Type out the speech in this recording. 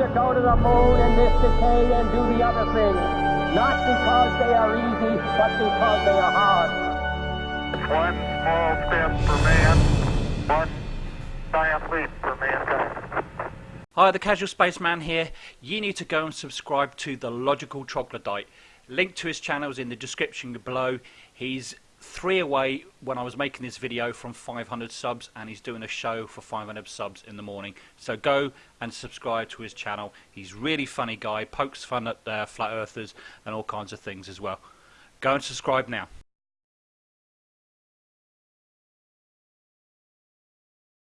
to go to the moon in this decade and do the other things. Not because they are easy, but because they are hard. One small step for man, one giant leap for mankind. Hi, the Casual Spaceman here. You need to go and subscribe to the Logical Troglodyte. Link to his channel is in the description below. He's three away when I was making this video from 500 subs and he's doing a show for 500 subs in the morning. So go and subscribe to his channel. He's really funny guy pokes fun at uh, flat earthers and all kinds of things as well. Go and subscribe now